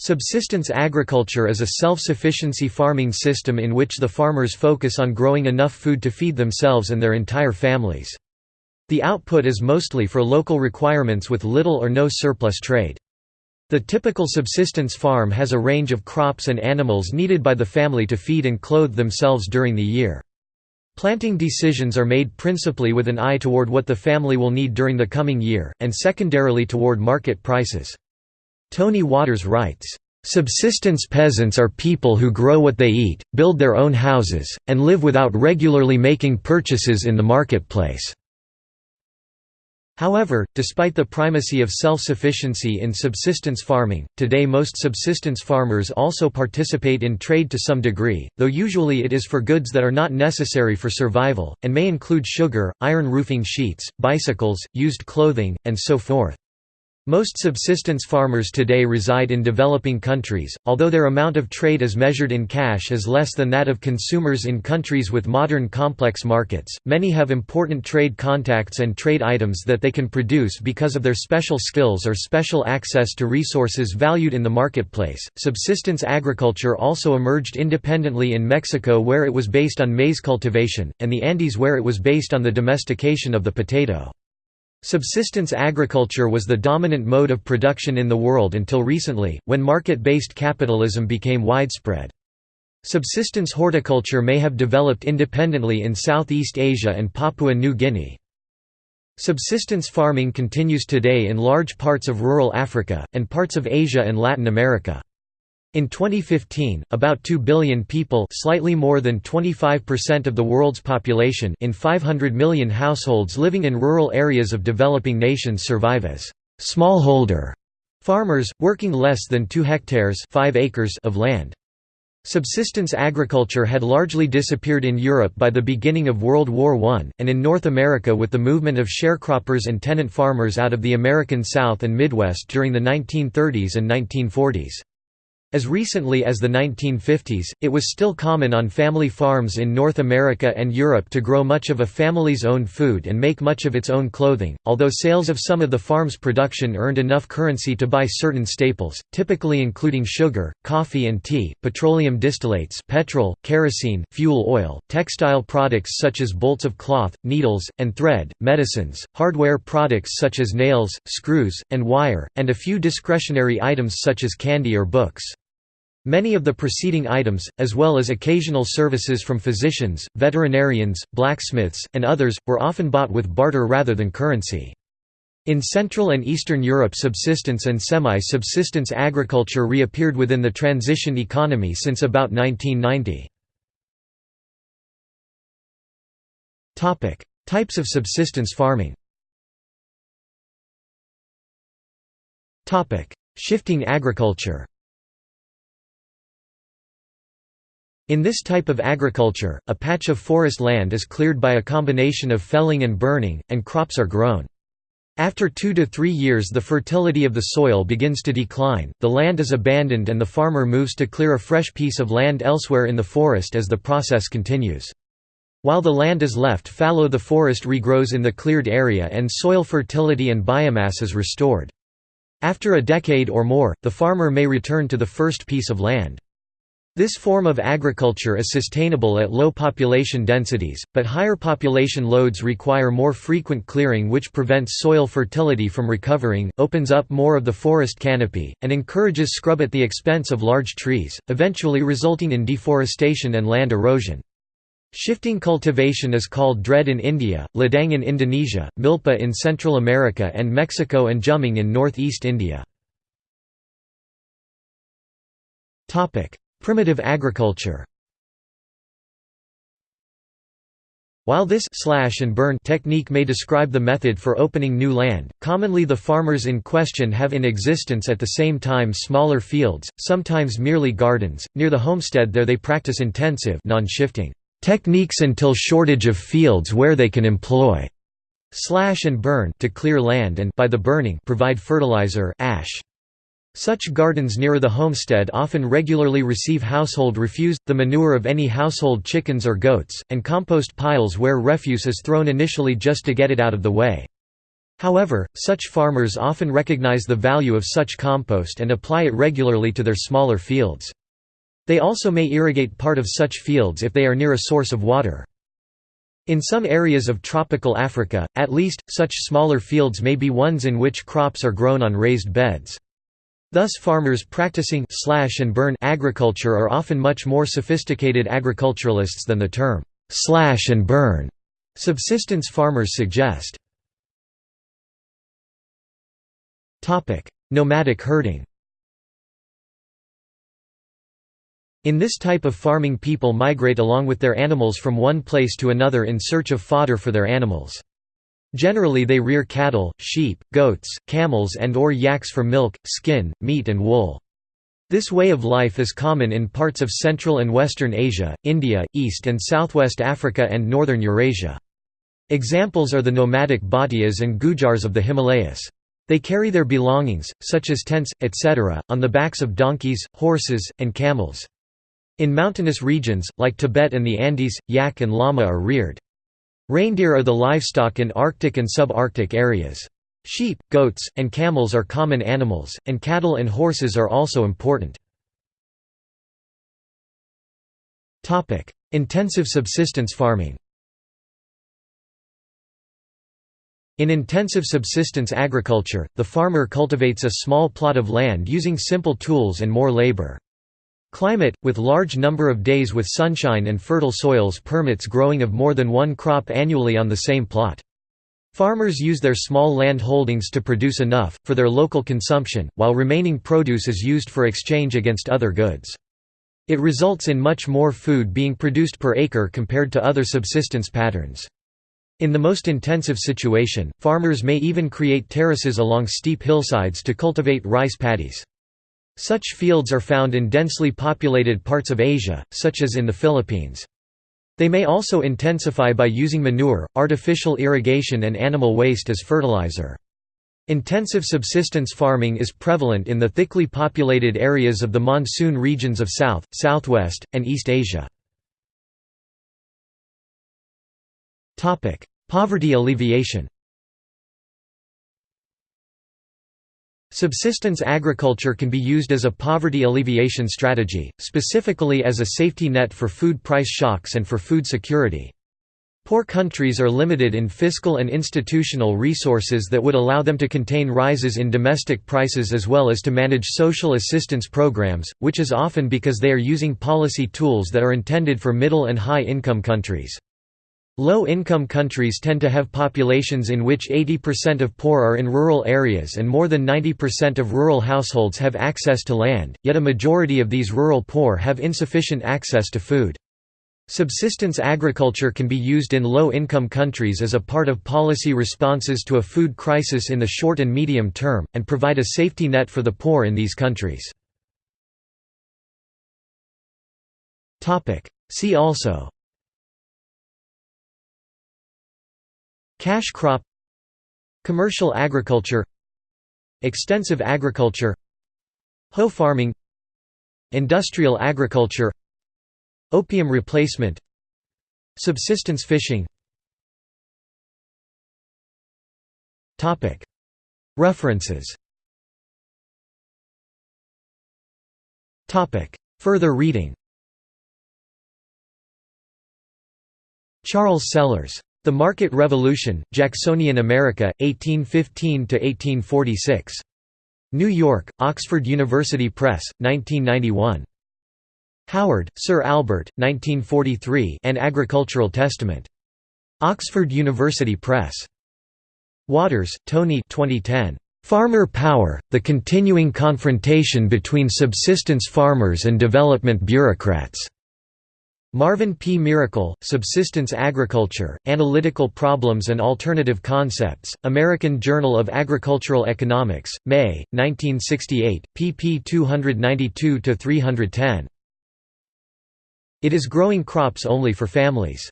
Subsistence agriculture is a self-sufficiency farming system in which the farmers focus on growing enough food to feed themselves and their entire families. The output is mostly for local requirements with little or no surplus trade. The typical subsistence farm has a range of crops and animals needed by the family to feed and clothe themselves during the year. Planting decisions are made principally with an eye toward what the family will need during the coming year, and secondarily toward market prices. Tony Waters writes, "...subsistence peasants are people who grow what they eat, build their own houses, and live without regularly making purchases in the marketplace." However, despite the primacy of self-sufficiency in subsistence farming, today most subsistence farmers also participate in trade to some degree, though usually it is for goods that are not necessary for survival, and may include sugar, iron roofing sheets, bicycles, used clothing, and so forth. Most subsistence farmers today reside in developing countries, although their amount of trade as measured in cash is less than that of consumers in countries with modern complex markets. Many have important trade contacts and trade items that they can produce because of their special skills or special access to resources valued in the marketplace. Subsistence agriculture also emerged independently in Mexico where it was based on maize cultivation, and the Andes where it was based on the domestication of the potato. Subsistence agriculture was the dominant mode of production in the world until recently, when market-based capitalism became widespread. Subsistence horticulture may have developed independently in Southeast Asia and Papua New Guinea. Subsistence farming continues today in large parts of rural Africa, and parts of Asia and Latin America. In 2015, about 2 billion people slightly more than 25% of the world's population in 500 million households living in rural areas of developing nations survive as smallholder farmers, working less than 2 hectares 5 acres of land. Subsistence agriculture had largely disappeared in Europe by the beginning of World War I, and in North America with the movement of sharecroppers and tenant farmers out of the American South and Midwest during the 1930s and 1940s. As recently as the 1950s, it was still common on family farms in North America and Europe to grow much of a family's own food and make much of its own clothing, although sales of some of the farm's production earned enough currency to buy certain staples, typically including sugar, coffee and tea, petroleum distillates petrol, kerosene, fuel oil, textile products such as bolts of cloth, needles, and thread, medicines, hardware products such as nails, screws, and wire, and a few discretionary items such as candy or books. Many of the preceding items, as well as occasional services from physicians, veterinarians, blacksmiths, and others, were often bought with barter rather than currency. In Central and Eastern Europe subsistence and semi-subsistence agriculture reappeared within the transition economy since about 1990. Types of subsistence farming Shifting agriculture In this type of agriculture, a patch of forest land is cleared by a combination of felling and burning, and crops are grown. After two to three years the fertility of the soil begins to decline, the land is abandoned and the farmer moves to clear a fresh piece of land elsewhere in the forest as the process continues. While the land is left fallow the forest regrows in the cleared area and soil fertility and biomass is restored. After a decade or more, the farmer may return to the first piece of land. This form of agriculture is sustainable at low population densities, but higher population loads require more frequent clearing which prevents soil fertility from recovering, opens up more of the forest canopy, and encourages scrub at the expense of large trees, eventually resulting in deforestation and land erosion. Shifting cultivation is called dred in India, ladang in Indonesia, milpa in Central America and Mexico and jhumming in northeast India. Primitive agriculture While this slash and burn technique may describe the method for opening new land, commonly the farmers in question have in existence at the same time smaller fields, sometimes merely gardens. Near the homestead there they practice intensive non-shifting techniques until shortage of fields where they can employ slash and burn to clear land and by the burning provide fertilizer ash. Such gardens near the homestead often regularly receive household refuse, the manure of any household chickens or goats, and compost piles where refuse is thrown initially just to get it out of the way. However, such farmers often recognize the value of such compost and apply it regularly to their smaller fields. They also may irrigate part of such fields if they are near a source of water. In some areas of tropical Africa, at least, such smaller fields may be ones in which crops are grown on raised beds. Thus farmers practicing slash and burn agriculture are often much more sophisticated agriculturalists than the term slash and burn subsistence farmers suggest. Topic: Nomadic herding In this type of farming people migrate along with their animals from one place to another in search of fodder for their animals. Generally they rear cattle, sheep, goats, camels and or yaks for milk, skin, meat and wool. This way of life is common in parts of Central and Western Asia, India, East and Southwest Africa and Northern Eurasia. Examples are the nomadic Bhatias and Gujars of the Himalayas. They carry their belongings, such as tents, etc., on the backs of donkeys, horses, and camels. In mountainous regions, like Tibet and the Andes, yak and llama are reared. Reindeer are the livestock in Arctic and subarctic areas. Sheep, goats, and camels are common animals, and cattle and horses are also important. Intensive subsistence farming In intensive subsistence agriculture, the farmer cultivates a small plot of land using simple tools and more labor. Climate, with large number of days with sunshine and fertile soils permits growing of more than one crop annually on the same plot. Farmers use their small land holdings to produce enough, for their local consumption, while remaining produce is used for exchange against other goods. It results in much more food being produced per acre compared to other subsistence patterns. In the most intensive situation, farmers may even create terraces along steep hillsides to cultivate rice paddies. Such fields are found in densely populated parts of Asia, such as in the Philippines. They may also intensify by using manure, artificial irrigation and animal waste as fertilizer. Intensive subsistence farming is prevalent in the thickly populated areas of the monsoon regions of South, Southwest, and East Asia. Poverty alleviation Subsistence agriculture can be used as a poverty alleviation strategy, specifically as a safety net for food price shocks and for food security. Poor countries are limited in fiscal and institutional resources that would allow them to contain rises in domestic prices as well as to manage social assistance programs, which is often because they are using policy tools that are intended for middle and high-income countries. Low-income countries tend to have populations in which 80% of poor are in rural areas and more than 90% of rural households have access to land, yet a majority of these rural poor have insufficient access to food. Subsistence agriculture can be used in low-income countries as a part of policy responses to a food crisis in the short and medium term, and provide a safety net for the poor in these countries. See also Cash crop Commercial agriculture Extensive agriculture Hoe farming Industrial agriculture Opium replacement Subsistence fishing. References. Further reading. Charles Sellers the Market Revolution, Jacksonian America, 1815–1846. New York, Oxford University Press, 1991. Howard, Sir Albert, 1943 An Agricultural Testament. Oxford University Press. Waters, Tony 2010. Farmer Power, The Continuing Confrontation Between Subsistence Farmers and Development Bureaucrats. Marvin P. Miracle, Subsistence Agriculture, Analytical Problems and Alternative Concepts, American Journal of Agricultural Economics, May, 1968, pp 292–310. It is growing crops only for families.